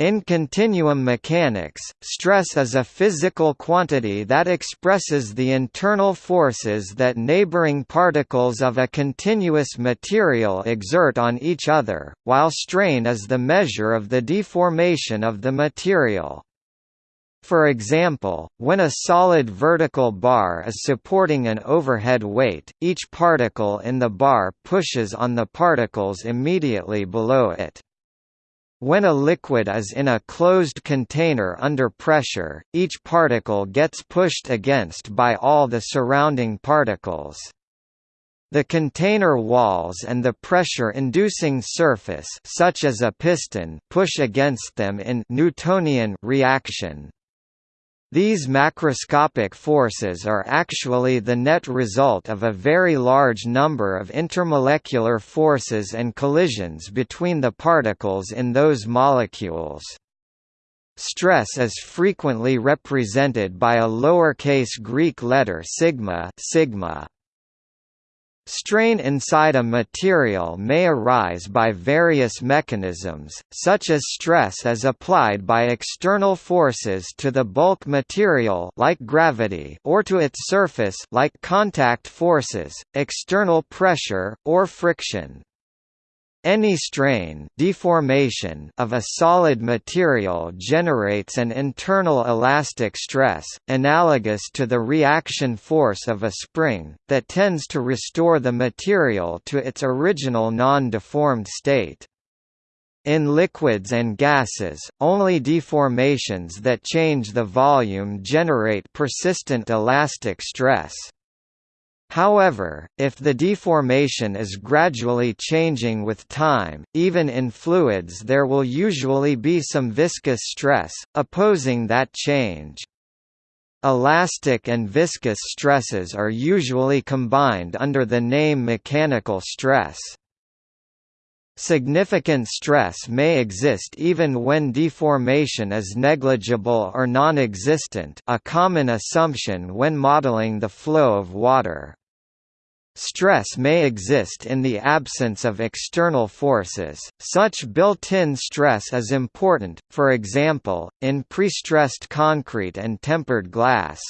In continuum mechanics, stress is a physical quantity that expresses the internal forces that neighboring particles of a continuous material exert on each other, while strain is the measure of the deformation of the material. For example, when a solid vertical bar is supporting an overhead weight, each particle in the bar pushes on the particles immediately below it. When a liquid is in a closed container under pressure, each particle gets pushed against by all the surrounding particles. The container walls and the pressure-inducing surface such as a piston push against them in Newtonian reaction. These macroscopic forces are actually the net result of a very large number of intermolecular forces and collisions between the particles in those molecules. Stress is frequently represented by a lowercase Greek letter sigma, sigma Strain inside a material may arise by various mechanisms, such as stress as applied by external forces to the bulk material like gravity or to its surface like contact forces, external pressure, or friction. Any strain deformation of a solid material generates an internal elastic stress, analogous to the reaction force of a spring, that tends to restore the material to its original non-deformed state. In liquids and gases, only deformations that change the volume generate persistent elastic stress. However, if the deformation is gradually changing with time, even in fluids there will usually be some viscous stress, opposing that change. Elastic and viscous stresses are usually combined under the name mechanical stress. Significant stress may exist even when deformation is negligible or non-existent a common assumption when modeling the flow of water. Stress may exist in the absence of external forces, such built-in stress is important, for example, in prestressed concrete and tempered glass.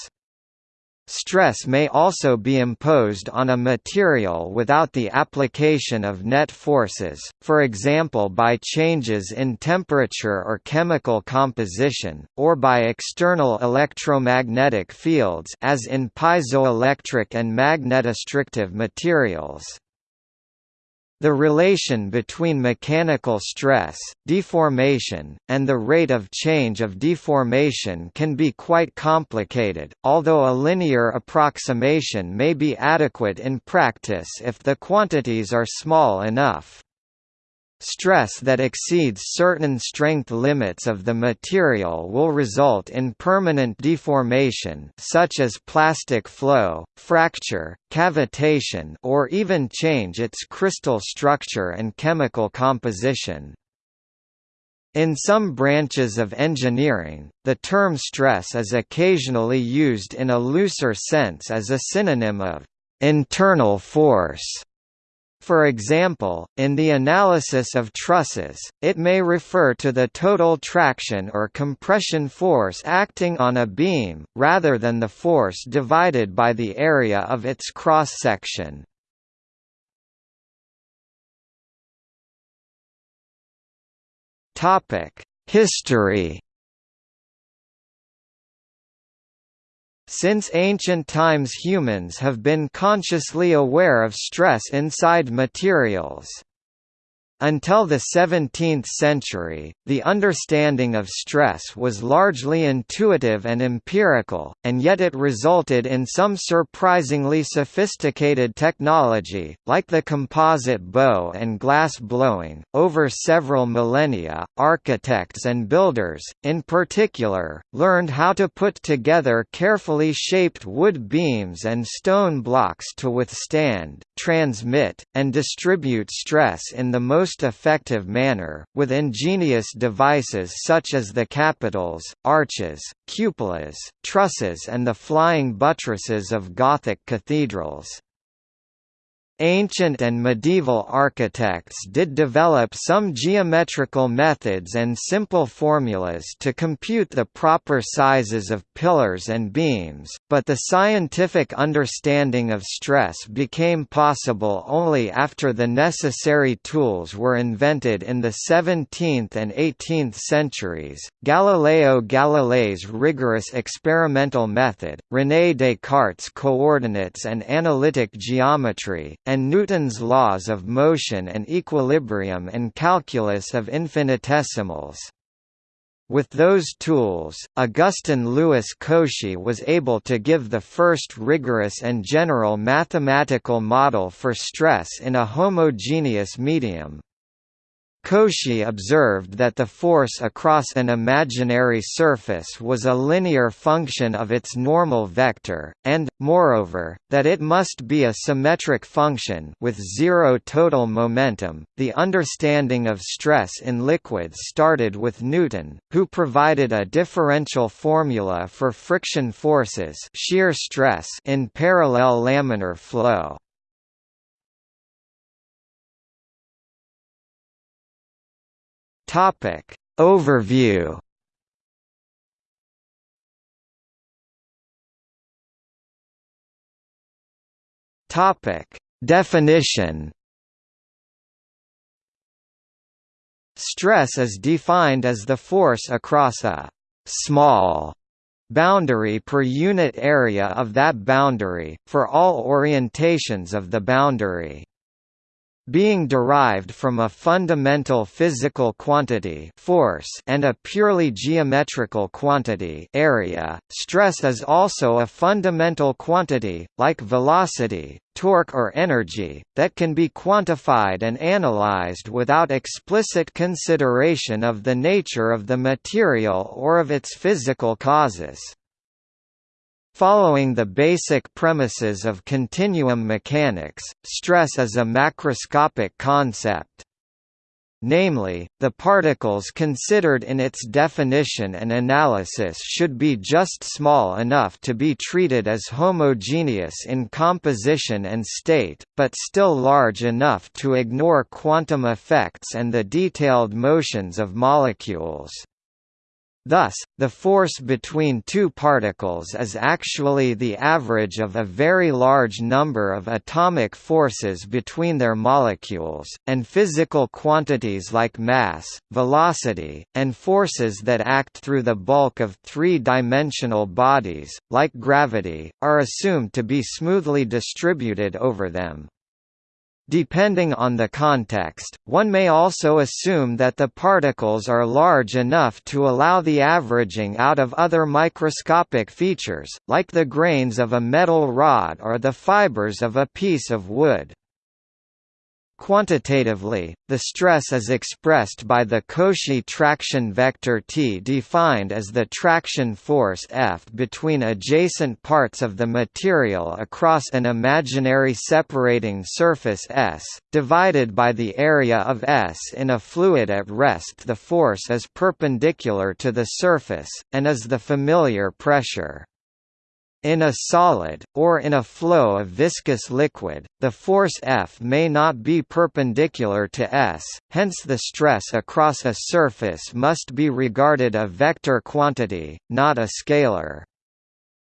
Stress may also be imposed on a material without the application of net forces, for example by changes in temperature or chemical composition, or by external electromagnetic fields as in piezoelectric and magnetostrictive materials. The relation between mechanical stress, deformation, and the rate of change of deformation can be quite complicated, although a linear approximation may be adequate in practice if the quantities are small enough. Stress that exceeds certain strength limits of the material will result in permanent deformation such as plastic flow, fracture, cavitation or even change its crystal structure and chemical composition. In some branches of engineering, the term stress is occasionally used in a looser sense as a synonym of internal force for example, in the analysis of trusses, it may refer to the total traction or compression force acting on a beam, rather than the force divided by the area of its cross-section. History Since ancient times humans have been consciously aware of stress inside materials. Until the 17th century, the understanding of stress was largely intuitive and empirical, and yet it resulted in some surprisingly sophisticated technology, like the composite bow and glass blowing. Over several millennia, architects and builders, in particular, learned how to put together carefully shaped wood beams and stone blocks to withstand, transmit, and distribute stress in the most most effective manner, with ingenious devices such as the capitals, arches, cupolas, trusses and the flying buttresses of Gothic cathedrals. Ancient and medieval architects did develop some geometrical methods and simple formulas to compute the proper sizes of pillars and beams, but the scientific understanding of stress became possible only after the necessary tools were invented in the 17th and 18th centuries. Galileo Galilei's rigorous experimental method, René Descartes' coordinates and analytic geometry, and Newton's laws of motion and equilibrium and calculus of infinitesimals. With those tools, Augustin Louis Cauchy was able to give the first rigorous and general mathematical model for stress in a homogeneous medium. Cauchy observed that the force across an imaginary surface was a linear function of its normal vector, and, moreover, that it must be a symmetric function with zero total momentum. The understanding of stress in liquids started with Newton, who provided a differential formula for friction forces shear stress in parallel laminar flow. Topic. Overview. Topic. Definition. Stress is defined as the force across a small boundary per unit area of that boundary, for all orientations of the boundary being derived from a fundamental physical quantity force and a purely geometrical quantity area, stress is also a fundamental quantity, like velocity, torque or energy, that can be quantified and analyzed without explicit consideration of the nature of the material or of its physical causes. Following the basic premises of continuum mechanics, stress is a macroscopic concept. Namely, the particles considered in its definition and analysis should be just small enough to be treated as homogeneous in composition and state, but still large enough to ignore quantum effects and the detailed motions of molecules. Thus, the force between two particles is actually the average of a very large number of atomic forces between their molecules, and physical quantities like mass, velocity, and forces that act through the bulk of three-dimensional bodies, like gravity, are assumed to be smoothly distributed over them. Depending on the context, one may also assume that the particles are large enough to allow the averaging out of other microscopic features, like the grains of a metal rod or the fibers of a piece of wood. Quantitatively, the stress is expressed by the Cauchy traction vector T defined as the traction force F between adjacent parts of the material across an imaginary separating surface S, divided by the area of S in a fluid at rest the force is perpendicular to the surface, and is the familiar pressure. In a solid, or in a flow of viscous liquid, the force F may not be perpendicular to S, hence the stress across a surface must be regarded a vector quantity, not a scalar.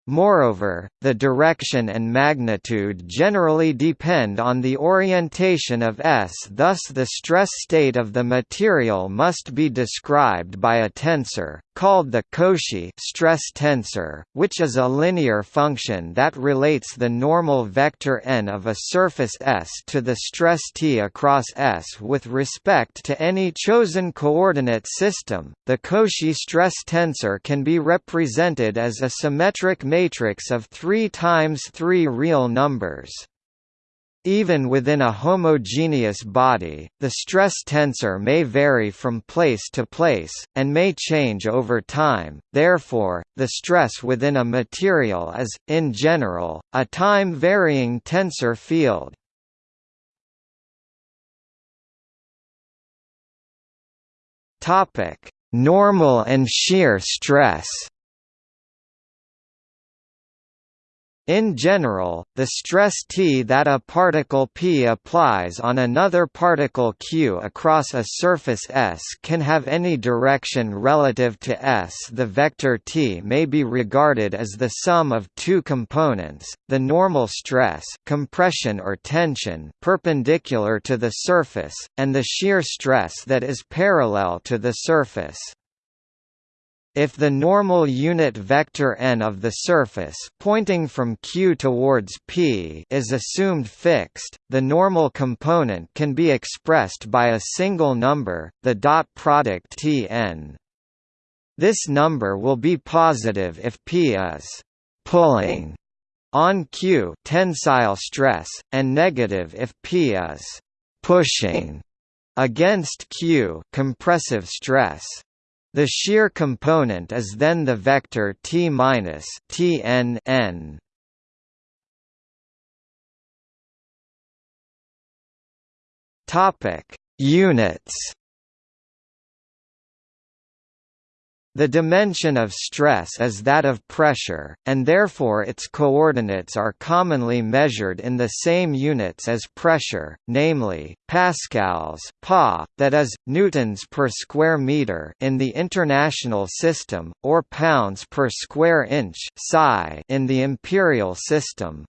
Moreover, the direction and magnitude generally depend on the orientation of S thus the stress state of the material must be described by a tensor, called the Cauchy stress tensor, which is a linear function that relates the normal vector n of a surface S to the stress T across S with respect to any chosen coordinate system. The Cauchy stress tensor can be represented as a symmetric of 3 times 3 real numbers. Even within a homogeneous body, the stress tensor may vary from place to place, and may change over time, therefore, the stress within a material is, in general, a time-varying tensor field. Normal and shear stress In general, the stress T that a particle P applies on another particle Q across a surface S can have any direction relative to S. The vector T may be regarded as the sum of two components, the normal stress compression or tension perpendicular to the surface, and the shear stress that is parallel to the surface. If the normal unit vector n of the surface pointing from Q towards P is assumed fixed, the normal component can be expressed by a single number, the dot product Tn. This number will be positive if P is pulling on Q tensile stress, and negative if P is pushing against Q compressive stress. The shear component is then the vector t minus Tn n. Topic: Units. The dimension of stress is that of pressure, and therefore its coordinates are commonly measured in the same units as pressure, namely, pascals pa, that is, newtons per square meter in the international system, or pounds per square inch psi in the imperial system.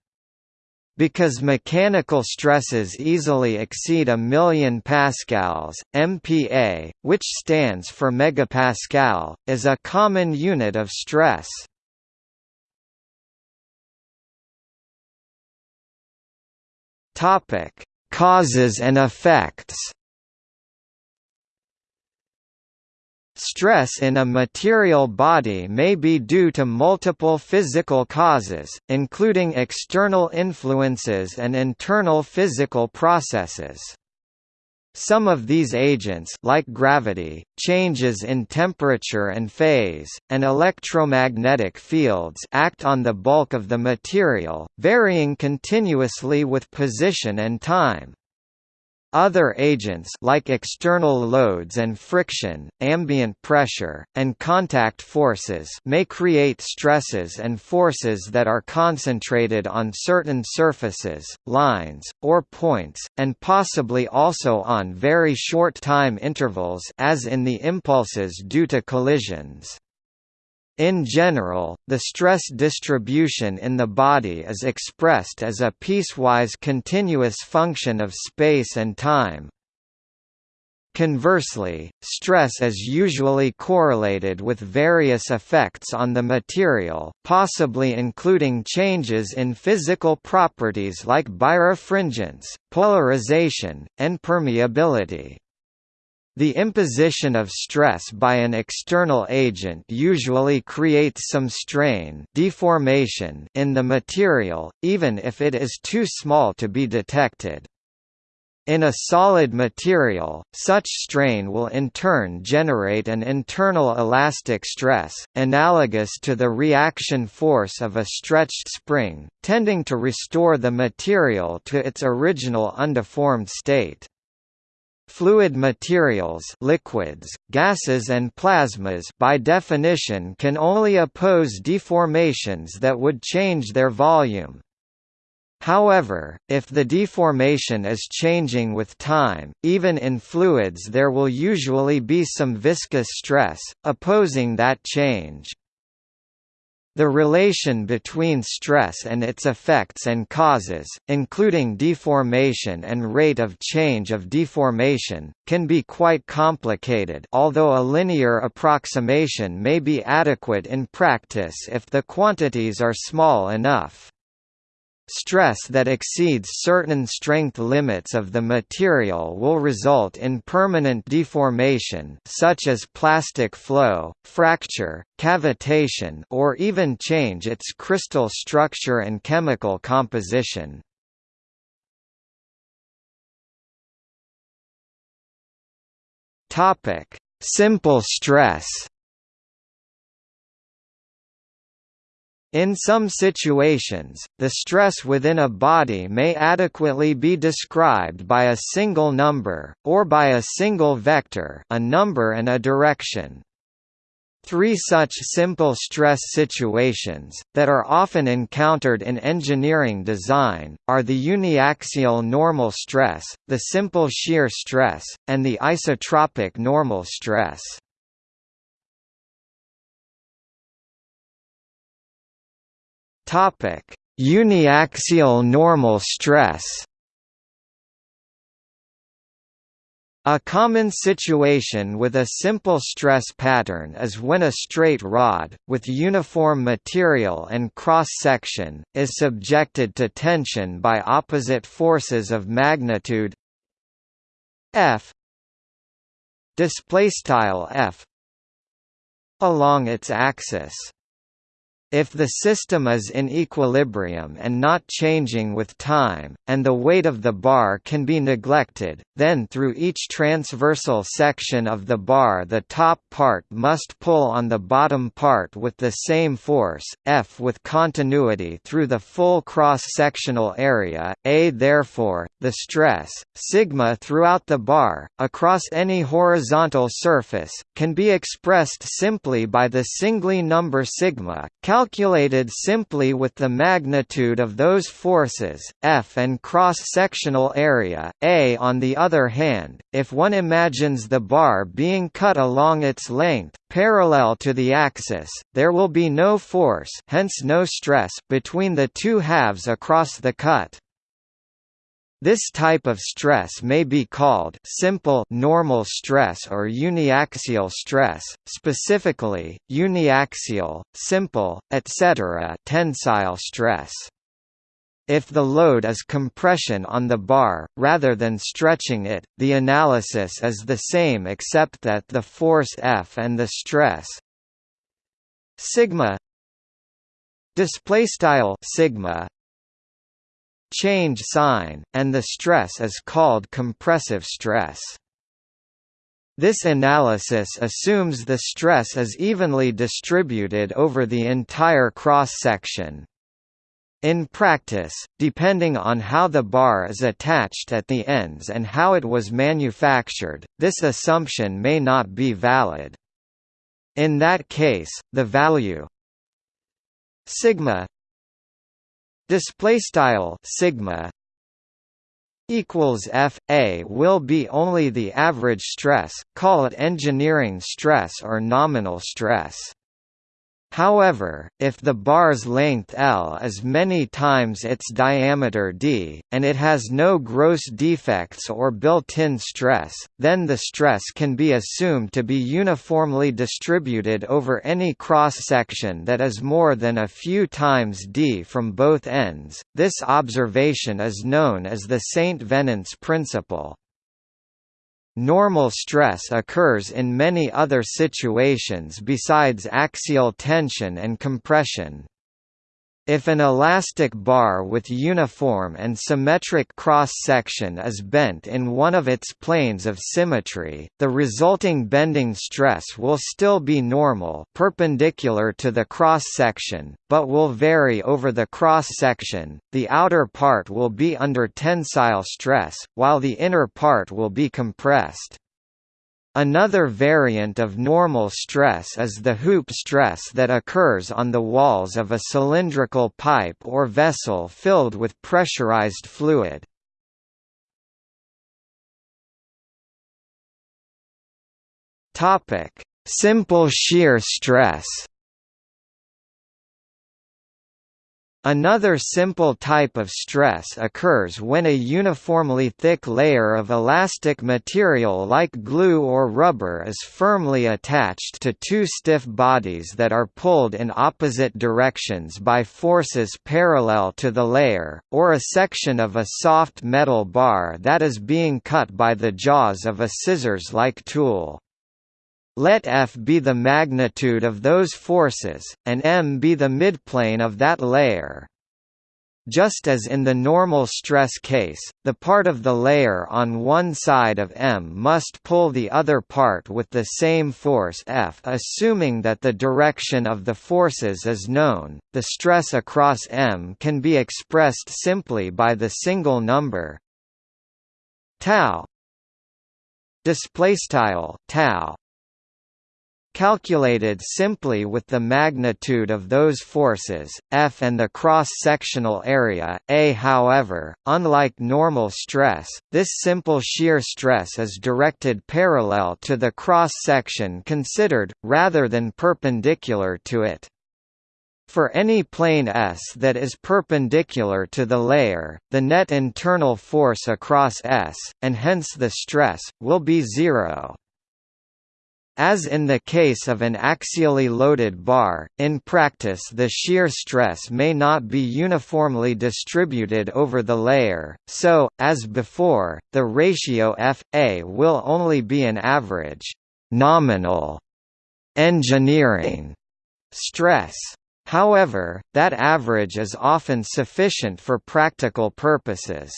Because mechanical stresses easily exceed a million pascals, MPa, which stands for megapascal, is a common unit of stress. Topic: Causes and effects. Stress in a material body may be due to multiple physical causes, including external influences and internal physical processes. Some of these agents like gravity, changes in temperature and phase, and electromagnetic fields act on the bulk of the material, varying continuously with position and time. Other agents like external loads and friction, ambient pressure, and contact forces may create stresses and forces that are concentrated on certain surfaces, lines, or points, and possibly also on very short time intervals as in the impulses due to collisions. In general, the stress distribution in the body is expressed as a piecewise continuous function of space and time. Conversely, stress is usually correlated with various effects on the material, possibly including changes in physical properties like birefringence, polarization, and permeability. The imposition of stress by an external agent usually creates some strain deformation in the material, even if it is too small to be detected. In a solid material, such strain will in turn generate an internal elastic stress, analogous to the reaction force of a stretched spring, tending to restore the material to its original undeformed state. Fluid materials liquids, gases and plasmas by definition can only oppose deformations that would change their volume. However, if the deformation is changing with time, even in fluids there will usually be some viscous stress, opposing that change. The relation between stress and its effects and causes, including deformation and rate of change of deformation, can be quite complicated although a linear approximation may be adequate in practice if the quantities are small enough. Stress that exceeds certain strength limits of the material will result in permanent deformation such as plastic flow, fracture, cavitation or even change its crystal structure and chemical composition. Simple stress In some situations, the stress within a body may adequately be described by a single number, or by a single vector a number and a direction. Three such simple stress situations, that are often encountered in engineering design, are the uniaxial normal stress, the simple shear stress, and the isotropic normal stress. Uniaxial normal stress A common situation with a simple stress pattern is when a straight rod, with uniform material and cross-section, is subjected to tension by opposite forces of magnitude F F along its axis. If the system is in equilibrium and not changing with time, and the weight of the bar can be neglected, then through each transversal section of the bar the top part must pull on the bottom part with the same force, F with continuity through the full cross-sectional area, A therefore, the stress, sigma throughout the bar, across any horizontal surface, can be expressed simply by the singly number sigma, calculated simply with the magnitude of those forces, F and cross-sectional area, A. On the other hand, if one imagines the bar being cut along its length, parallel to the axis, there will be no force hence no stress between the two halves across the cut. This type of stress may be called simple normal stress or uniaxial stress, specifically, uniaxial, simple, etc. tensile stress. If the load is compression on the bar, rather than stretching it, the analysis is the same except that the force F and the stress sigma displaystyle sigma change sign, and the stress is called compressive stress. This analysis assumes the stress is evenly distributed over the entire cross-section. In practice, depending on how the bar is attached at the ends and how it was manufactured, this assumption may not be valid. In that case, the value sigma display style sigma equals f a will be only the average stress call it engineering stress or nominal stress However, if the bar's length L is many times its diameter d, and it has no gross defects or built-in stress, then the stress can be assumed to be uniformly distributed over any cross-section that is more than a few times d from both ends. This observation is known as the St. Venant's principle. Normal stress occurs in many other situations besides axial tension and compression. If an elastic bar with uniform and symmetric cross-section is bent in one of its planes of symmetry, the resulting bending stress will still be normal perpendicular to the cross-section, but will vary over the cross-section, the outer part will be under tensile stress, while the inner part will be compressed. Another variant of normal stress is the hoop stress that occurs on the walls of a cylindrical pipe or vessel filled with pressurized fluid. Simple shear stress Another simple type of stress occurs when a uniformly thick layer of elastic material like glue or rubber is firmly attached to two stiff bodies that are pulled in opposite directions by forces parallel to the layer, or a section of a soft metal bar that is being cut by the jaws of a scissors-like tool. Let F be the magnitude of those forces, and m be the midplane of that layer. Just as in the normal stress case, the part of the layer on one side of M must pull the other part with the same force F assuming that the direction of the forces is known, the stress across M can be expressed simply by the single number tau displaystyle tau calculated simply with the magnitude of those forces, F and the cross-sectional area, A. However, unlike normal stress, this simple shear stress is directed parallel to the cross-section considered, rather than perpendicular to it. For any plane S that is perpendicular to the layer, the net internal force across S, and hence the stress, will be zero. As in the case of an axially loaded bar, in practice the shear stress may not be uniformly distributed over the layer, so, as before, the ratio F.A will only be an average nominal engineering stress. However, that average is often sufficient for practical purposes.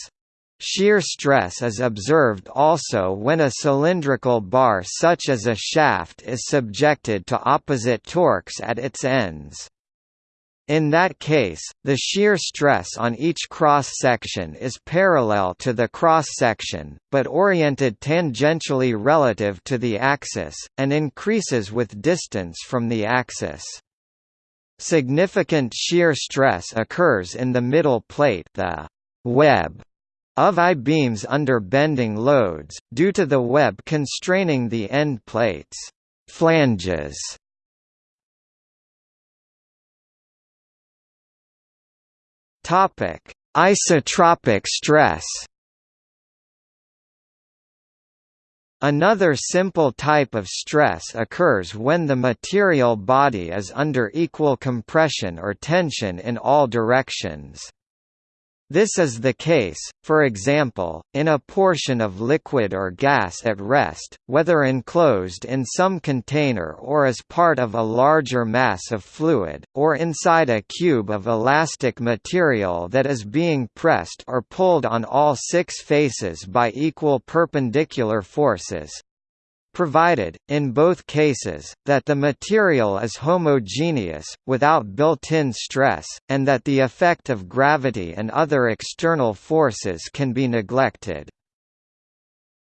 Shear stress is observed also when a cylindrical bar such as a shaft is subjected to opposite torques at its ends. In that case, the shear stress on each cross-section is parallel to the cross-section, but oriented tangentially relative to the axis, and increases with distance from the axis. Significant shear stress occurs in the middle plate the web of I-beams under bending loads, due to the web constraining the end plates flanges. Isotropic stress Another simple type of stress occurs when the material body is under equal compression or tension in all directions. This is the case, for example, in a portion of liquid or gas at rest, whether enclosed in some container or as part of a larger mass of fluid, or inside a cube of elastic material that is being pressed or pulled on all six faces by equal perpendicular forces provided, in both cases, that the material is homogeneous, without built-in stress, and that the effect of gravity and other external forces can be neglected.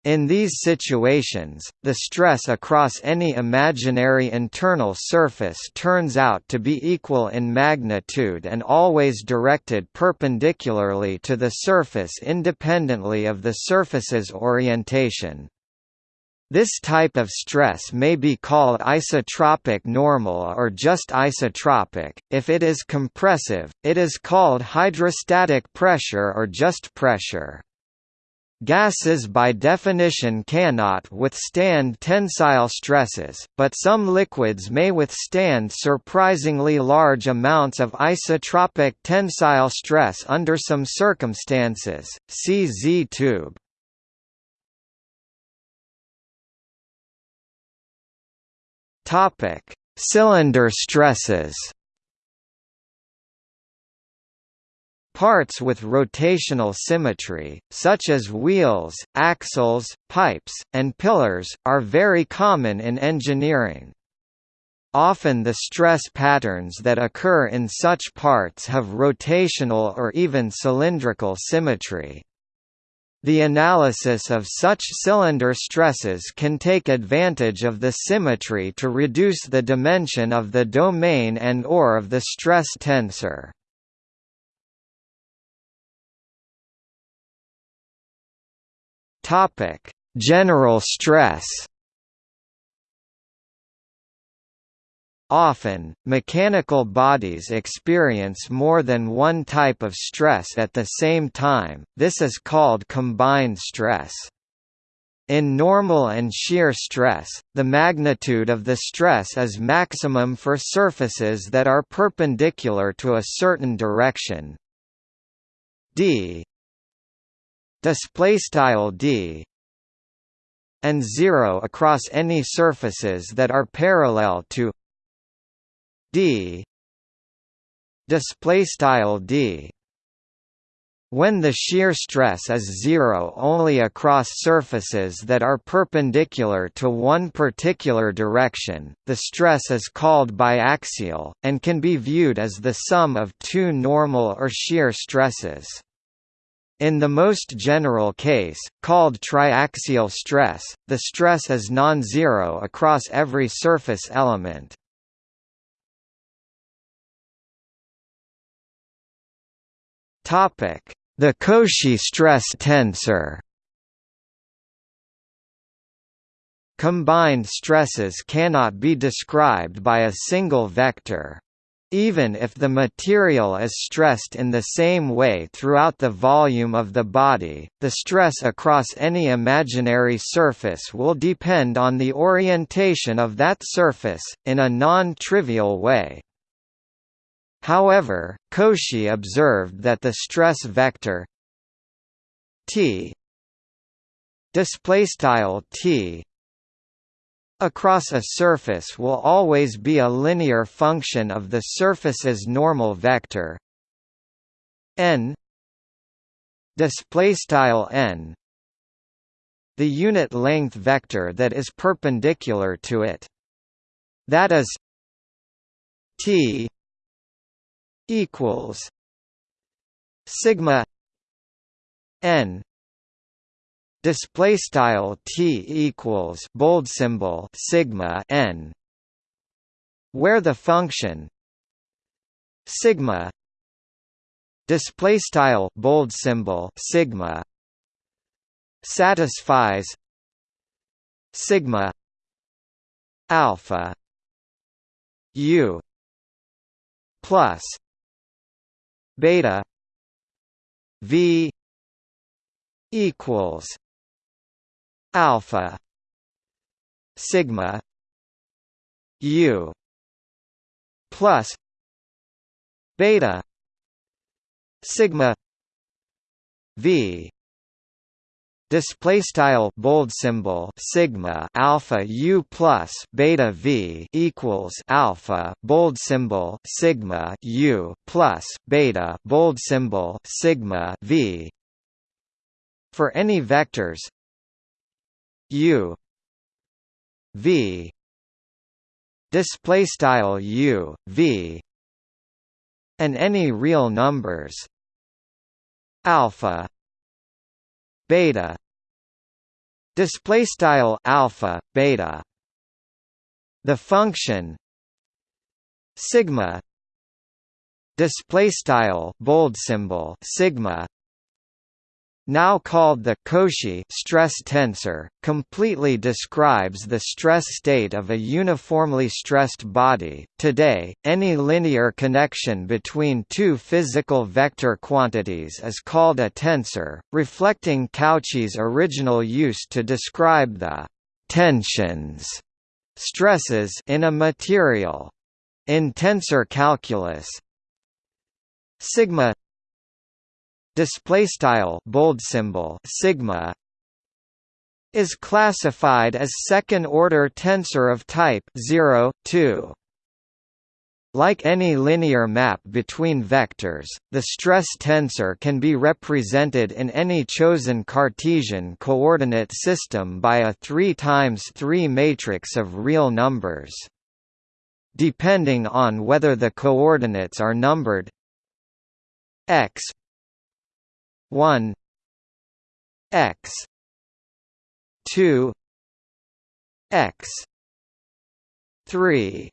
In these situations, the stress across any imaginary internal surface turns out to be equal in magnitude and always directed perpendicularly to the surface independently of the surface's orientation. This type of stress may be called isotropic normal or just isotropic. If it is compressive, it is called hydrostatic pressure or just pressure. Gases by definition cannot withstand tensile stresses, but some liquids may withstand surprisingly large amounts of isotropic tensile stress under some circumstances. See Z Topic: Cylinder stresses. Parts with rotational symmetry, such as wheels, axles, pipes, and pillars, are very common in engineering. Often the stress patterns that occur in such parts have rotational or even cylindrical symmetry. The analysis of such cylinder stresses can take advantage of the symmetry to reduce the dimension of the domain and or of the stress tensor. General stress Often, mechanical bodies experience more than one type of stress at the same time, this is called combined stress. In normal and shear stress, the magnitude of the stress is maximum for surfaces that are perpendicular to a certain direction. d d and zero across any surfaces that are parallel to d display style d when the shear stress is zero only across surfaces that are perpendicular to one particular direction, the stress is called biaxial, and can be viewed as the sum of two normal or shear stresses. In the most general case, called triaxial stress, the stress is non-zero across every surface element. The Cauchy stress tensor Combined stresses cannot be described by a single vector. Even if the material is stressed in the same way throughout the volume of the body, the stress across any imaginary surface will depend on the orientation of that surface, in a non-trivial way. However, Cauchy observed that the stress vector t displaystyle t across a surface will always be a linear function of the surface's normal vector. N display n the unit length vector that is perpendicular to it. That is t equals sigma n. Display style t equals bold symbol sigma n where the function sigma display style bold symbol sigma satisfies sigma alpha u plus beta. V equals alpha sigma u plus beta sigma v display style bold symbol sigma alpha u plus beta v equals alpha bold symbol sigma u plus beta bold symbol sigma v. For any vectors u v. Display style u v. And any real numbers alpha beta display style alpha beta the function sigma display style bold symbol sigma now called the Cauchy stress tensor, completely describes the stress state of a uniformly stressed body. Today, any linear connection between two physical vector quantities is called a tensor, reflecting Cauchy's original use to describe the tensions stresses in a material. In tensor calculus, sigma display style bold symbol sigma is classified as second order tensor of type 0 2 like any linear map between vectors, the stress tensor can be represented in any chosen Cartesian coordinate system by a 3 times 3 matrix of real numbers. Depending on whether the coordinates are numbered x 1 x 2 x 3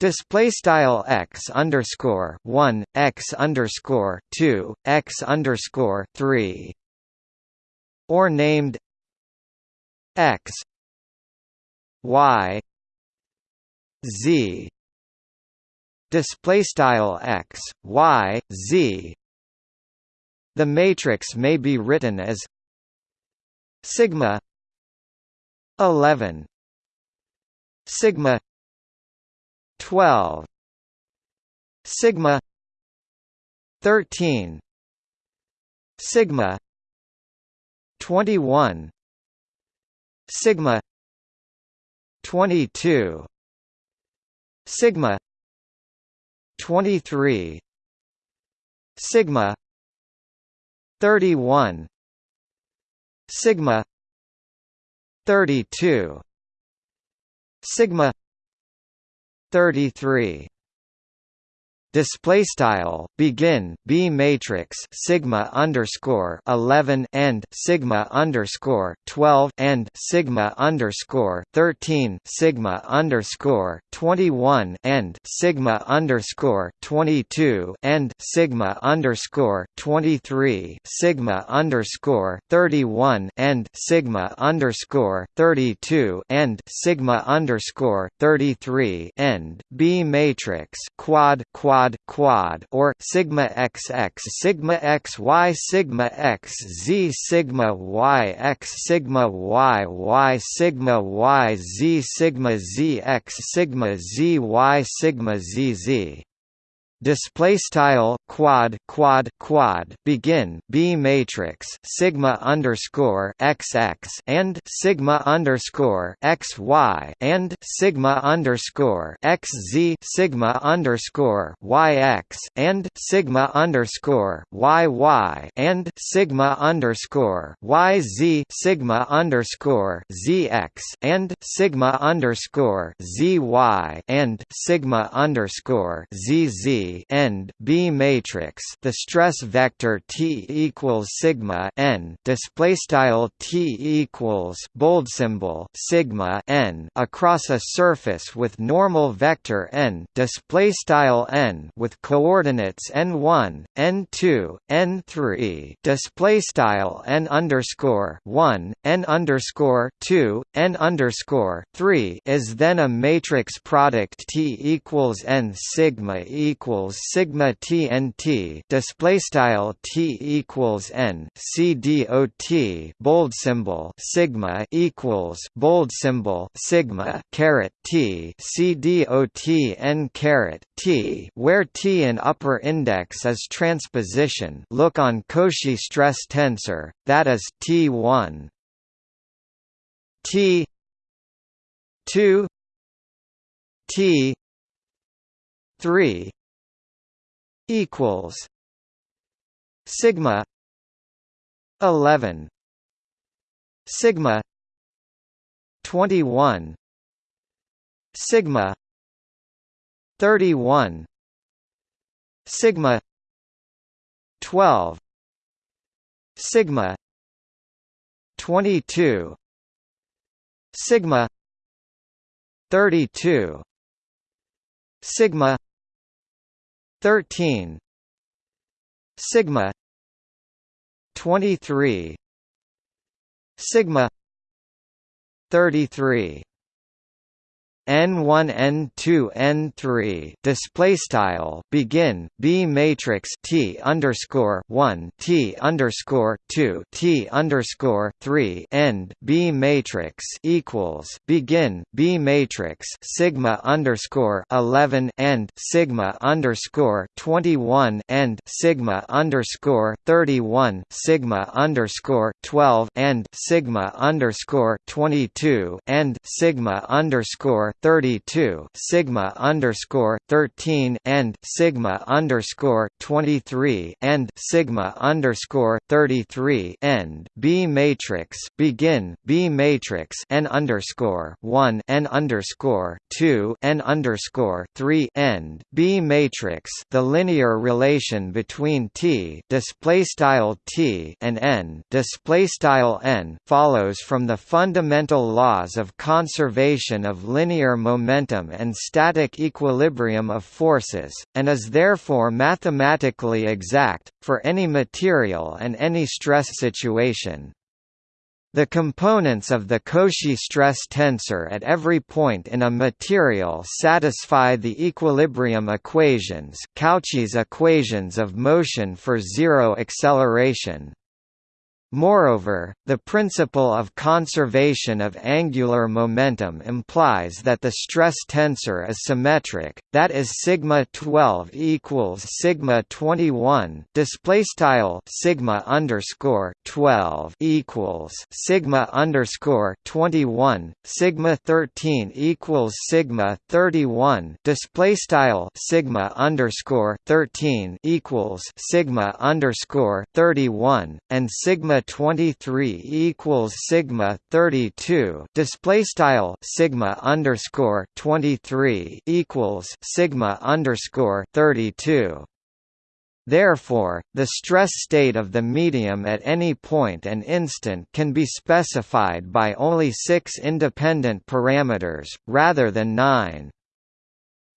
Display style x underscore one x underscore two x underscore three, or named x y z. Display style x y z the matrix may be written as sigma 11 sigma 12 sigma 13 sigma 21 sigma 22 sigma 23 sigma 31 sigma 32 sigma 33 display style begin b matrix sigma underscore 11 and sigma underscore 12 and sigma underscore 13 sigma underscore 21 and sigma underscore 22 and sigma underscore 23 sigma underscore 31 and sigma underscore 32 and sigma underscore 33 end b matrix quad quad quad quad or sigma xx sigma xy sigma xz sigma yx sigma yy sigma yz sigma zx sigma zy sigma zz display style quad quad quad begin b matrix sigma underscore xx and sigma underscore xy and sigma underscore xz sigma underscore yx and sigma underscore yy and sigma underscore yz sigma underscore zx and sigma underscore zy and sigma underscore zz end B matrix the stress vector T equals sigma n display style T equals bold symbol sigma n across a surface with normal vector n display style n with coordinates n1 n2 n3 display style n underscore 1 n underscore 2 n underscore 3 is then a matrix product T equals n sigma equals equals sigma TNT display style T equals N C D O T bold symbol sigma equals bold symbol sigma caret T C D O T N caret T where T in upper index is transposition. Look on Cauchy stress tensor that is T1 T 2 T 3 equals sigma 11 sigma 21 sigma 31 sigma 12 sigma 22 sigma 32 sigma 13 sigma 23 sigma 33 n1 n2 n3 display style begin b matrix t underscore 1 t underscore 2 t underscore 3 end b matrix equals begin b matrix sigma underscore 11 end sigma underscore 21 end sigma underscore 31 sigma underscore 12 end sigma underscore 22 end sigma underscore 32 sigma underscore 13 and sigma underscore 23 and sigma underscore 33 end B matrix begin B matrix n underscore 1 n underscore 2 n underscore 3 end B matrix the linear relation between T display style T and n display style n follows from the fundamental laws of conservation of linear linear momentum and static equilibrium of forces, and is therefore mathematically exact, for any material and any stress situation. The components of the Cauchy stress tensor at every point in a material satisfy the equilibrium equations Cauchy's equations of motion for zero acceleration. Moreover, the principle of conservation of angular momentum implies that the stress tensor is symmetric, that is sigma 12 equals sigma 21. Display style sigma underscore 12 equals sigma underscore 21. Sigma 13 equals sigma 31. Display style sigma underscore 13 equals sigma underscore 31, and sigma sigma 23 equals sigma 32 display style sigma underscore 23 equals sigma underscore 32 Therefore, the stress state of the medium at any point and instant can be specified by only six independent parameters, rather than nine.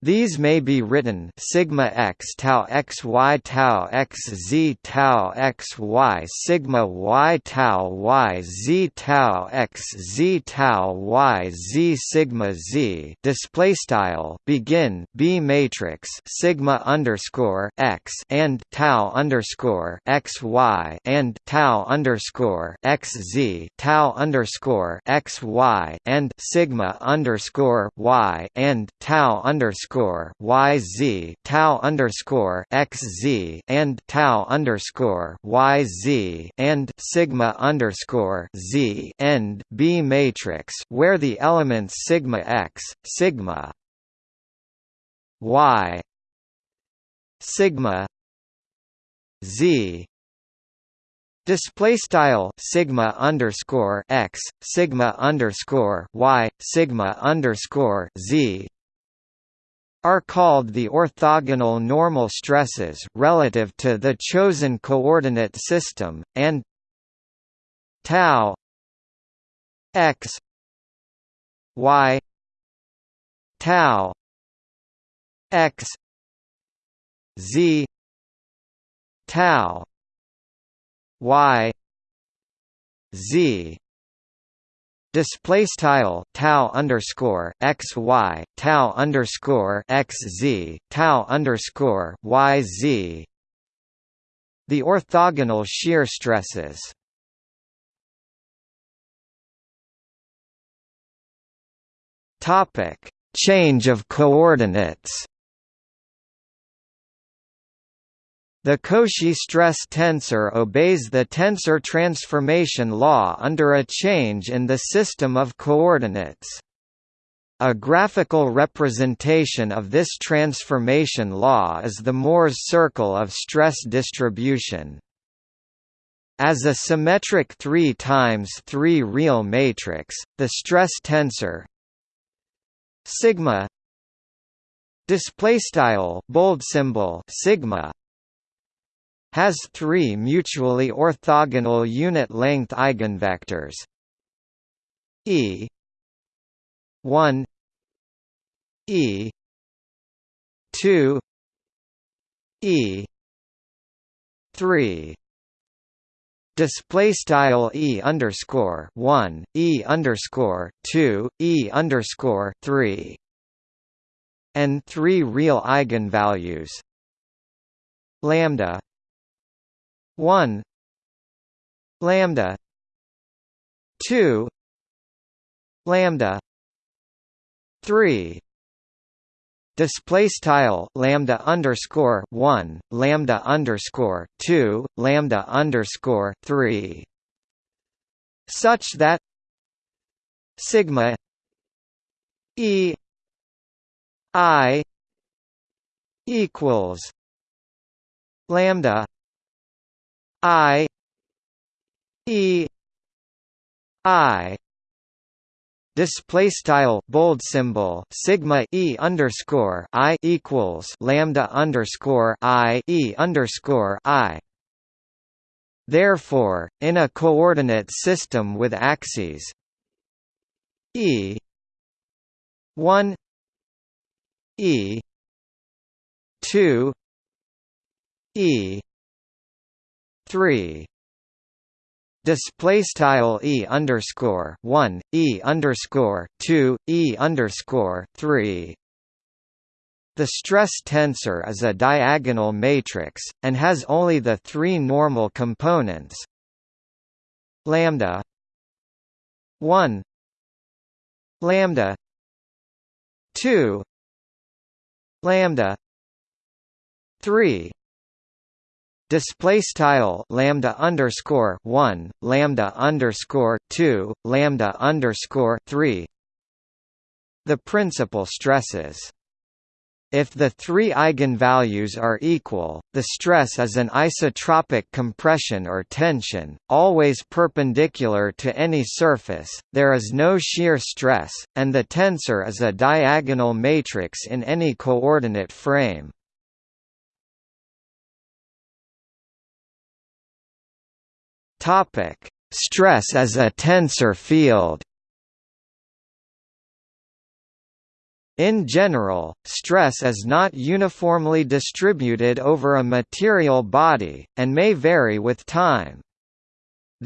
These may be written sigma x tau x y tau x z tau x y sigma y tau y z tau x z tau y z sigma z. Display style begin b matrix sigma underscore x and tau underscore x y and tau underscore x z tau underscore x y and sigma underscore y and tau underscore underscore y z tau underscore x z and tau underscore y z and sigma underscore z end B matrix where the elements sigma x sigma y sigma z Display style sigma underscore x sigma underscore y sigma underscore z are called the orthogonal normal stresses relative to the chosen coordinate system, and tau x y tau x z tau y z display style tau underscore x y tau underscore x z tau underscore y z. The orthogonal shear stresses. Topic change of coordinates The Cauchy stress tensor obeys the tensor transformation law under a change in the system of coordinates. A graphical representation of this transformation law is the Mohr's circle of stress distribution. As a symmetric 3 times 3 real matrix, the stress tensor sigma display style bold symbol sigma has three mutually orthogonal unit-length eigenvectors. E 1 e 2 e 3 display style e underscore 1 e underscore 2 e underscore 3 and three real eigenvalues. Lambda 1 lambda 2 lambda 3 display style lambda underscore 1 lambda underscore 2 lambda underscore 3 such that sigma e i equals lambda I E I display style bold symbol sigma e underscore i equals lambda underscore i e underscore i. Therefore, in a coordinate system with axes e one e two e three. Display style e underscore one e underscore two e underscore three. The stress tensor is a diagonal matrix and has only the three normal components. Lambda one. Lambda two. Lambda three display style lambda underscore one lambda underscore two lambda underscore three the principal stresses If the three eigenvalues are equal, the stress is an isotropic compression or tension, always perpendicular to any surface, there is no shear stress, and the tensor is a diagonal matrix in any coordinate frame. Stress as a tensor field In general, stress is not uniformly distributed over a material body, and may vary with time.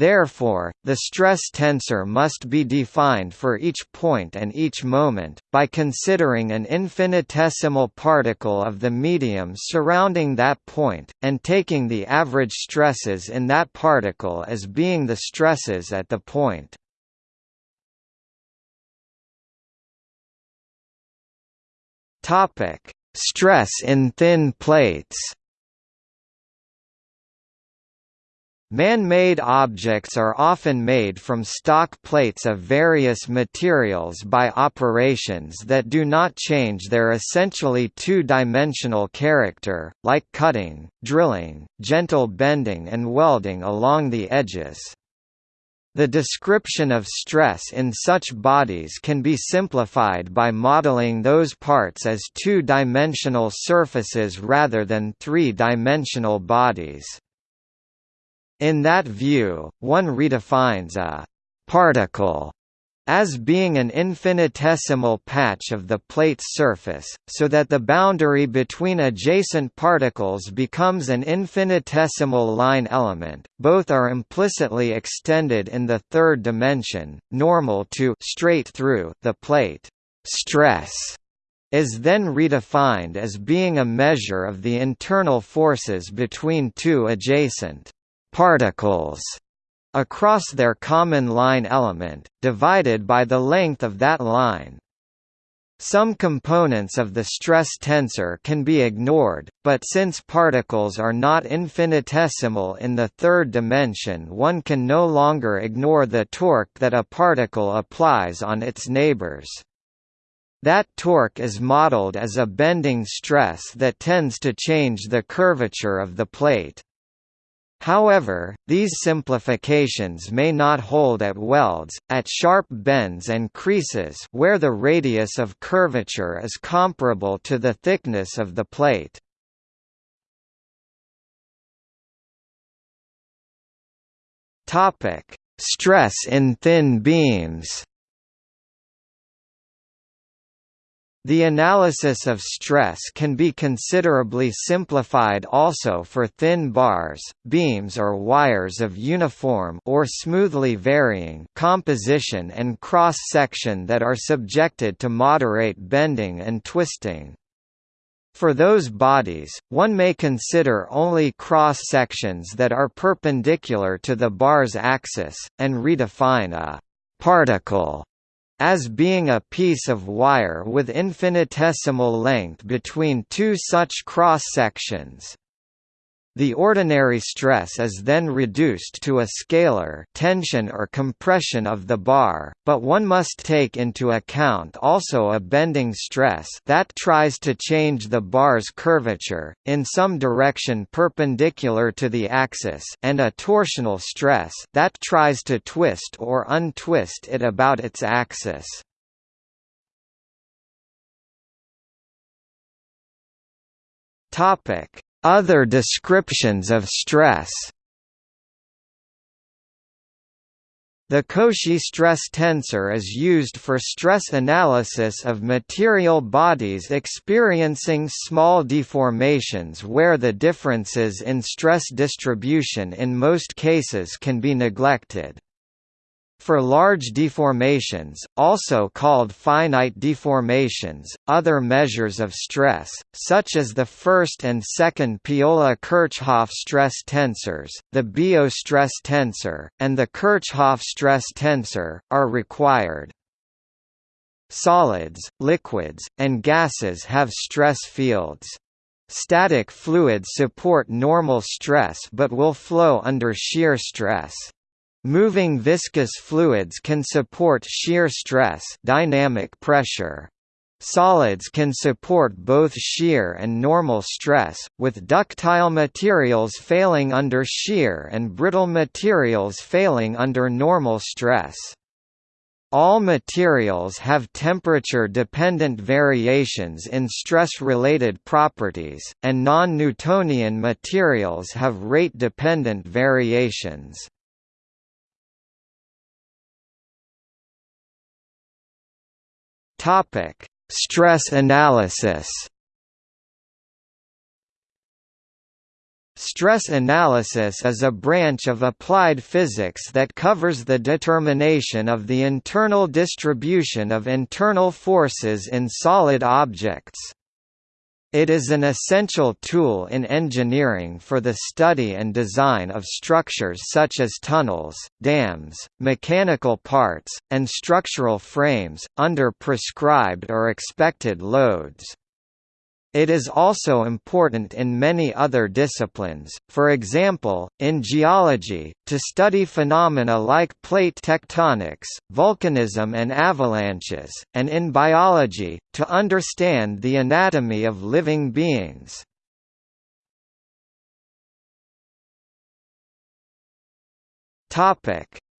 Therefore, the stress tensor must be defined for each point and each moment, by considering an infinitesimal particle of the medium surrounding that point, and taking the average stresses in that particle as being the stresses at the point. Stress in thin plates. Man-made objects are often made from stock plates of various materials by operations that do not change their essentially two-dimensional character, like cutting, drilling, gentle bending and welding along the edges. The description of stress in such bodies can be simplified by modeling those parts as two-dimensional surfaces rather than three-dimensional bodies. In that view, one redefines a «particle» as being an infinitesimal patch of the plate's surface, so that the boundary between adjacent particles becomes an infinitesimal line element. Both are implicitly extended in the third dimension, normal to straight through the plate. Stress is then redefined as being a measure of the internal forces between two adjacent particles across their common line element, divided by the length of that line. Some components of the stress tensor can be ignored, but since particles are not infinitesimal in the third dimension one can no longer ignore the torque that a particle applies on its neighbors. That torque is modeled as a bending stress that tends to change the curvature of the plate. However, these simplifications may not hold at welds, at sharp bends and creases where the radius of curvature is comparable to the thickness of the plate. Stress in thin beams The analysis of stress can be considerably simplified also for thin bars, beams or wires of uniform or smoothly varying composition and cross-section that are subjected to moderate bending and twisting. For those bodies, one may consider only cross-sections that are perpendicular to the bar's axis, and redefine a «particle» as being a piece of wire with infinitesimal length between two such cross-sections. The ordinary stress is then reduced to a scalar tension or compression of the bar, but one must take into account also a bending stress that tries to change the bar's curvature, in some direction perpendicular to the axis and a torsional stress that tries to twist or untwist it about its axis. Topic other descriptions of stress The Cauchy stress tensor is used for stress analysis of material bodies experiencing small deformations where the differences in stress distribution in most cases can be neglected. For large deformations, also called finite deformations, other measures of stress, such as the first and second Piola-Kirchhoff stress tensors, the Biot stress tensor, and the Kirchhoff stress tensor, are required. Solids, liquids, and gases have stress fields. Static fluids support normal stress but will flow under shear stress. Moving viscous fluids can support shear stress dynamic pressure. Solids can support both shear and normal stress, with ductile materials failing under shear and brittle materials failing under normal stress. All materials have temperature-dependent variations in stress-related properties, and non-Newtonian materials have rate-dependent variations. Topic: Stress analysis Stress analysis is a branch of applied physics that covers the determination of the internal distribution of internal forces in solid objects. It is an essential tool in engineering for the study and design of structures such as tunnels, dams, mechanical parts, and structural frames, under prescribed or expected loads. It is also important in many other disciplines, for example, in geology, to study phenomena like plate tectonics, volcanism and avalanches, and in biology, to understand the anatomy of living beings.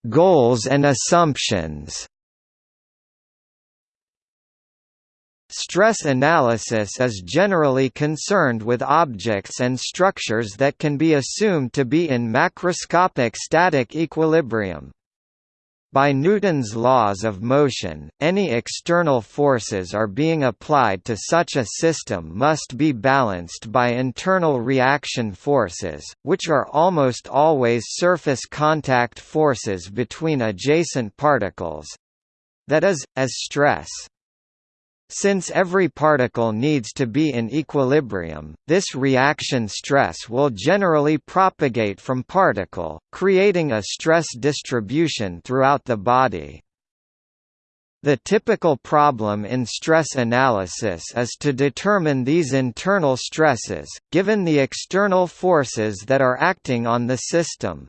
Goals and assumptions Stress analysis is generally concerned with objects and structures that can be assumed to be in macroscopic static equilibrium. By Newton's laws of motion, any external forces are being applied to such a system must be balanced by internal reaction forces, which are almost always surface contact forces between adjacent particles—that is, as stress. Since every particle needs to be in equilibrium, this reaction stress will generally propagate from particle, creating a stress distribution throughout the body. The typical problem in stress analysis is to determine these internal stresses, given the external forces that are acting on the system.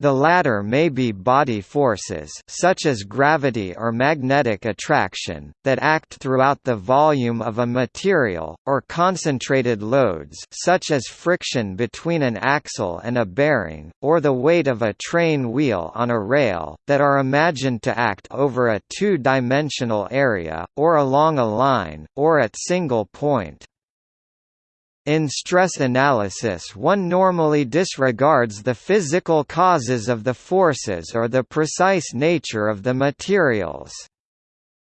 The latter may be body forces such as gravity or magnetic attraction, that act throughout the volume of a material, or concentrated loads such as friction between an axle and a bearing, or the weight of a train wheel on a rail, that are imagined to act over a two-dimensional area, or along a line, or at single point. In stress analysis one normally disregards the physical causes of the forces or the precise nature of the materials.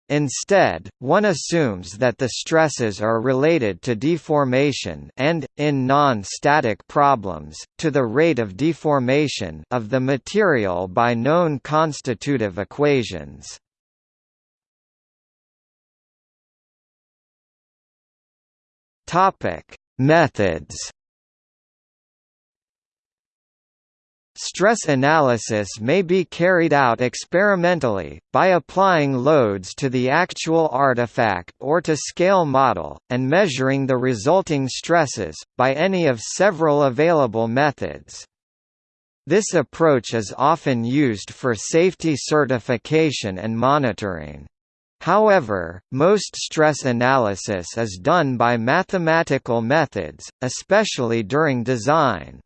Instead, one assumes that the stresses are related to deformation and, in non-static problems, to the rate of deformation of the material by known constitutive equations. Topic: Methods Stress analysis may be carried out experimentally, by applying loads to the actual artifact or to scale model, and measuring the resulting stresses, by any of several available methods. This approach is often used for safety certification and monitoring. However, most stress analysis is done by mathematical methods, especially during design.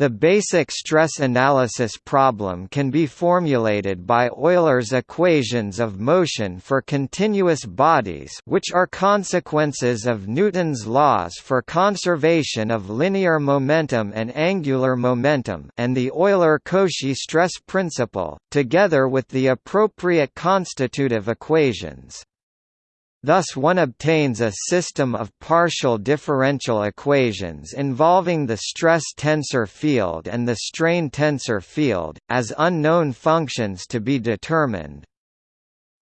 The basic stress analysis problem can be formulated by Euler's equations of motion for continuous bodies which are consequences of Newton's laws for conservation of linear momentum and angular momentum and the Euler-Cauchy stress principle, together with the appropriate constitutive equations. Thus one obtains a system of partial differential equations involving the stress tensor field and the strain tensor field, as unknown functions to be determined.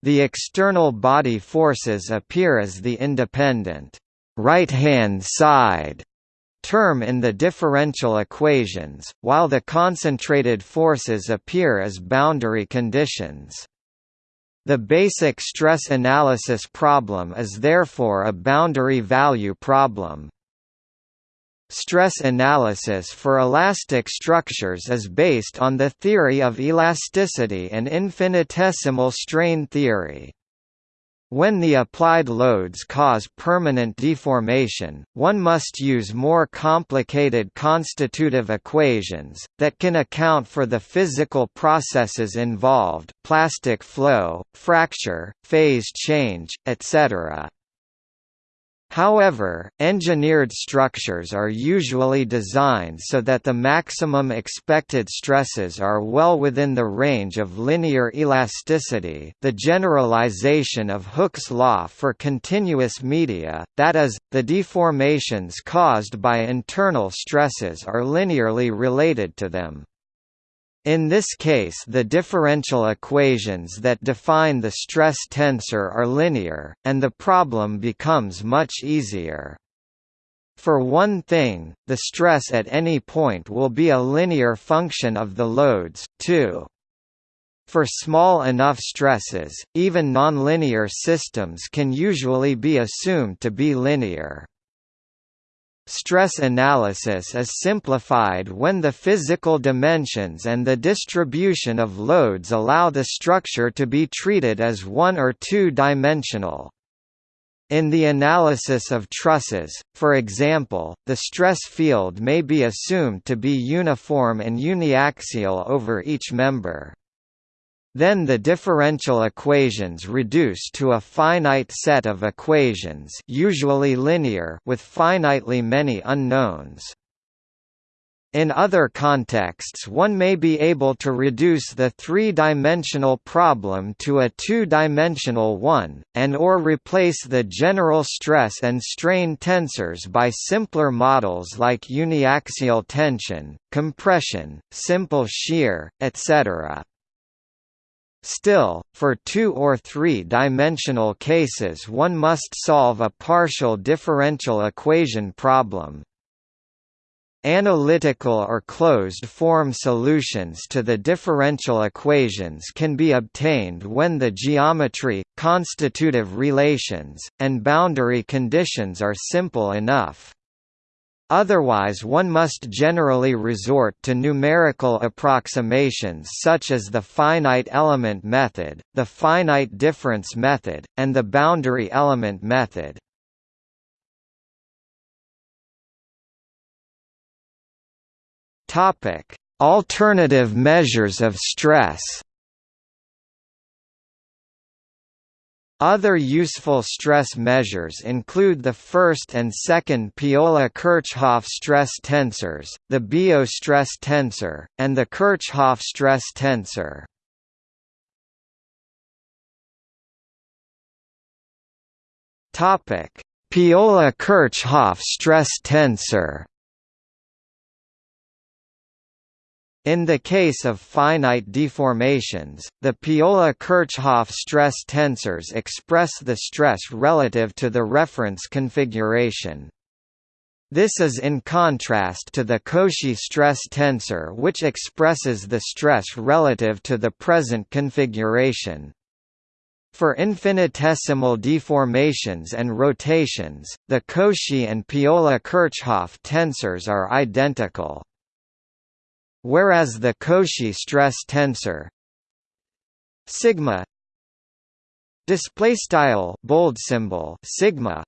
The external body forces appear as the independent right-hand side term in the differential equations, while the concentrated forces appear as boundary conditions. The basic stress analysis problem is therefore a boundary value problem. Stress analysis for elastic structures is based on the theory of elasticity and infinitesimal strain theory. When the applied loads cause permanent deformation, one must use more complicated constitutive equations, that can account for the physical processes involved plastic flow, fracture, phase change, etc. However, engineered structures are usually designed so that the maximum expected stresses are well within the range of linear elasticity the generalization of Hooke's law for continuous media, that is, the deformations caused by internal stresses are linearly related to them. In this case the differential equations that define the stress tensor are linear, and the problem becomes much easier. For one thing, the stress at any point will be a linear function of the loads, too. For small enough stresses, even nonlinear systems can usually be assumed to be linear. Stress analysis is simplified when the physical dimensions and the distribution of loads allow the structure to be treated as one- or two-dimensional. In the analysis of trusses, for example, the stress field may be assumed to be uniform and uniaxial over each member. Then the differential equations reduce to a finite set of equations usually linear with finitely many unknowns. In other contexts one may be able to reduce the three-dimensional problem to a two-dimensional one, and or replace the general stress and strain tensors by simpler models like uniaxial tension, compression, simple shear, etc. Still, for two- or three-dimensional cases one must solve a partial differential equation problem. Analytical or closed-form solutions to the differential equations can be obtained when the geometry, constitutive relations, and boundary conditions are simple enough. Otherwise one must generally resort to numerical approximations such as the finite element method, the finite difference method, and the boundary element method. Alternative measures of stress Other useful stress measures include the first and second Piola-Kirchhoff stress tensors, the Biot stress tensor, and the Kirchhoff stress tensor. Piola-Kirchhoff stress tensor In the case of finite deformations, the Piola-Kirchhoff stress tensors express the stress relative to the reference configuration. This is in contrast to the Cauchy stress tensor which expresses the stress relative to the present configuration. For infinitesimal deformations and rotations, the Cauchy and Piola-Kirchhoff tensors are identical whereas the Cauchy stress tensor sigma display style bold symbol sigma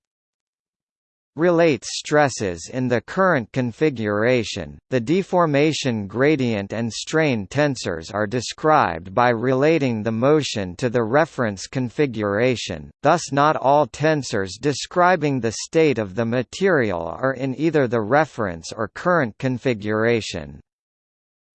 relates stresses in the current configuration. The deformation gradient and strain tensors are described by relating the motion to the reference configuration, thus not all tensors describing the state of the material are in either the reference or current configuration.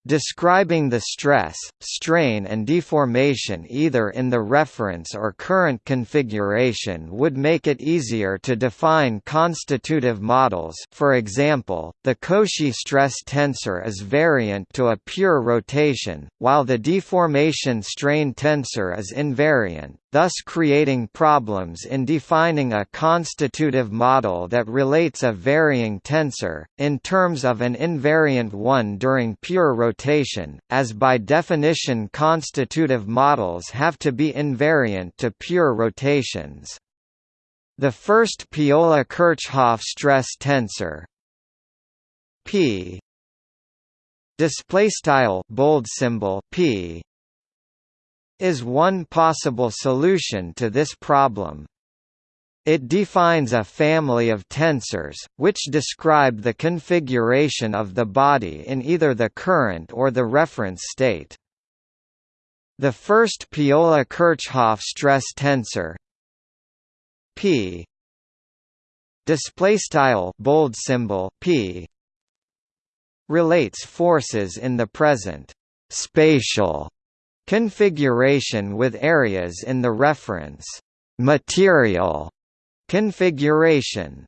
Describing the stress, strain and deformation either in the reference or current configuration would make it easier to define constitutive models. For example, the Cauchy stress tensor is variant to a pure rotation, while the deformation strain tensor is invariant, thus creating problems in defining a constitutive model that relates a varying tensor, in terms of an invariant one during pure rotation, as by definition constitutive models have to be invariant to pure rotations. The first Piola-Kirchhoff stress tensor P display style bold symbol P is one possible solution to this problem. It defines a family of tensors, which describe the configuration of the body in either the current or the reference state. The first Piola-Kirchhoff stress tensor P display style bold symbol P relates forces in the present spatial configuration with areas in the reference material configuration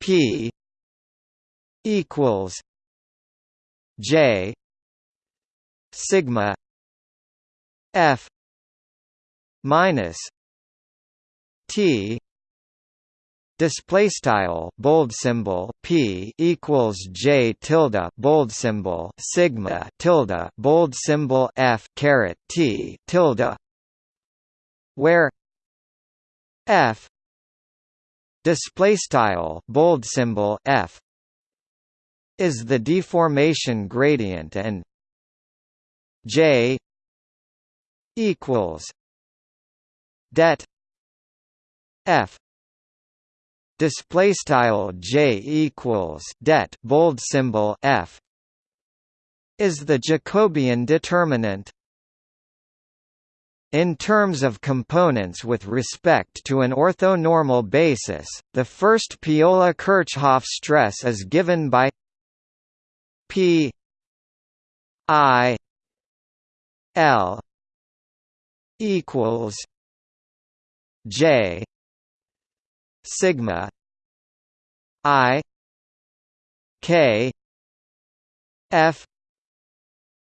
P equals J sigma F minus T display style bold symbol p equals j tilde bold symbol sigma tilde bold symbol f caret t tilde where f display style bold symbol f is the deformation gradient and j equals det f display style j equals det bold symbol f is the Jacobian determinant in terms of components with respect to an orthonormal basis, the first Piola-Kirchhoff stress is given by P I L equals J sigma i k f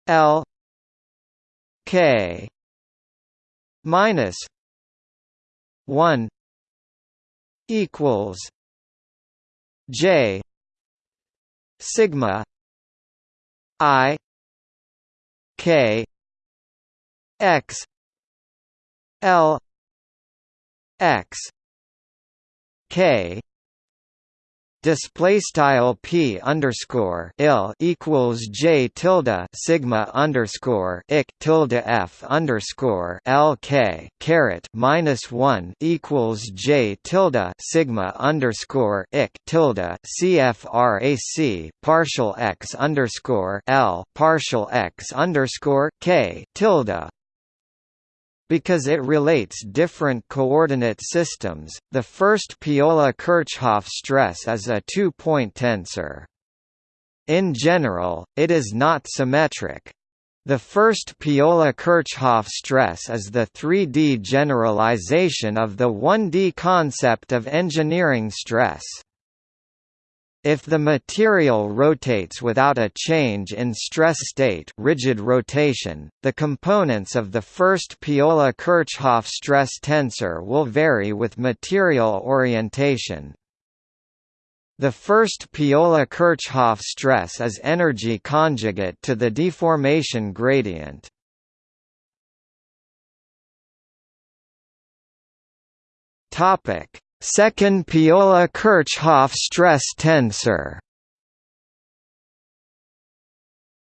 l k minus 1 equals j sigma i k x l x k. Display style p underscore il equals j tilde sigma underscore ik tilde f underscore l k caret minus one equals j tilde sigma underscore ik tilde cfrac partial x underscore l partial x underscore k tilde because it relates different coordinate systems, the first Piola-Kirchhoff stress is a two-point tensor. In general, it is not symmetric. The first Piola-Kirchhoff stress is the 3D generalization of the 1D concept of engineering stress. If the material rotates without a change in stress state rigid rotation, the components of the first Piola-Kirchhoff stress tensor will vary with material orientation. The first Piola-Kirchhoff stress is energy conjugate to the deformation gradient. Topic: Second Piola-Kirchhoff stress tensor.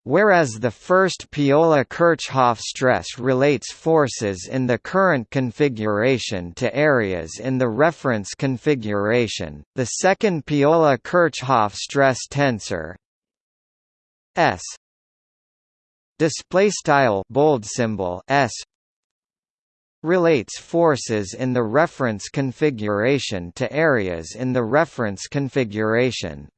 Whereas the first Piola-Kirchhoff stress relates forces in the current configuration to areas in the reference configuration, the second Piola-Kirchhoff stress tensor S display style bold symbol S relates forces in the reference configuration to areas in the reference configuration.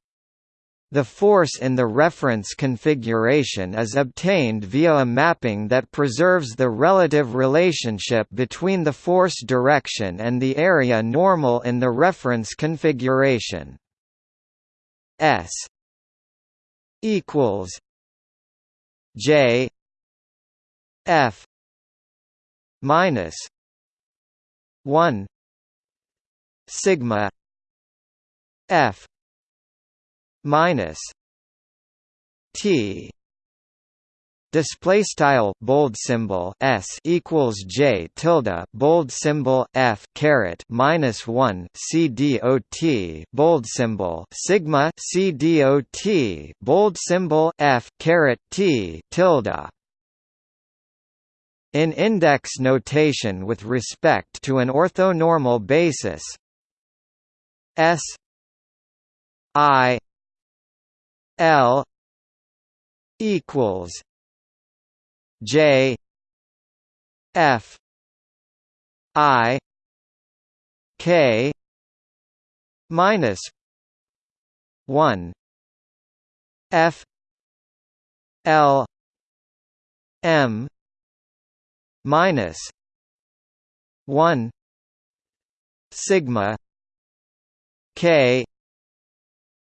The force in the reference configuration is obtained via a mapping that preserves the relative relationship between the force direction and the area normal in the reference configuration. S equals J F minus 1 sigma f minus t display style bold symbol s equals j tilde bold symbol f caret minus 1 c dot bold symbol sigma c dot bold symbol f caret t tilde in index notation with respect to an orthonormal basis. S I L equals J F I K minus one F L M minus one sigma K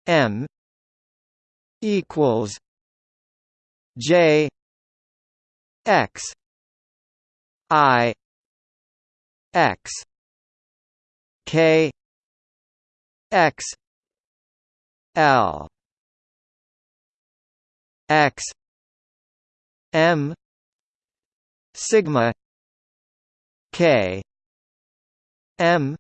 M equals J X I X K X L X M sigma K M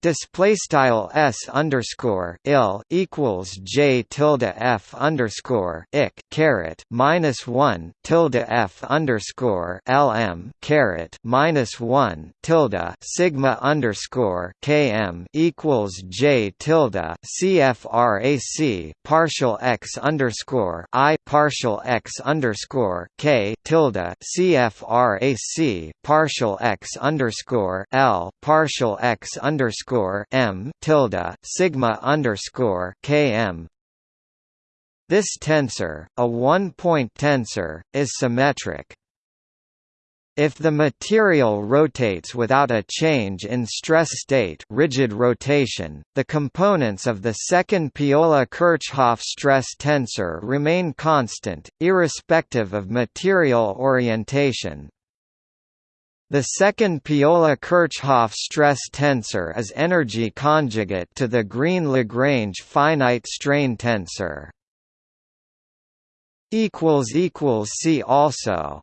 Display style s underscore il equals j tilde f underscore ik caret minus one tilde f underscore lm caret minus one tilde sigma underscore km equals j tilde cfrac partial x underscore i partial x underscore k tilde cfrac partial x underscore l partial x underscore underscore m tilde sigma underscore km. This tensor, a one-point tensor, is symmetric. If the material rotates without a change in stress state rigid rotation, the components of the second Piola-Kirchhoff stress tensor remain constant, irrespective of material orientation. The second Piola-Kirchhoff stress tensor is energy conjugate to the Green-Lagrange finite strain tensor. See also